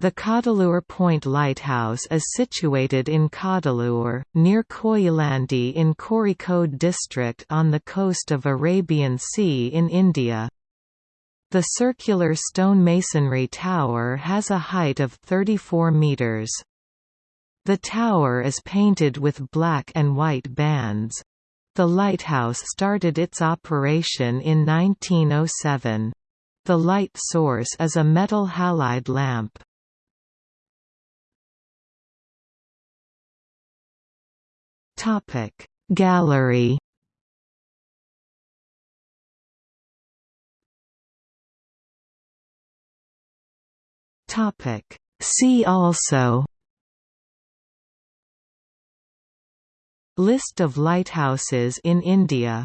The Kadalur Point Lighthouse is situated in Kadalur, near Koyilandy in Kozhikode district on the coast of Arabian Sea in India. The circular stone masonry tower has a height of 34 metres. The tower is painted with black and white bands. The lighthouse started its operation in 1907. The light source is a metal halide lamp. Topic. Gallery Topic. See also List of lighthouses in India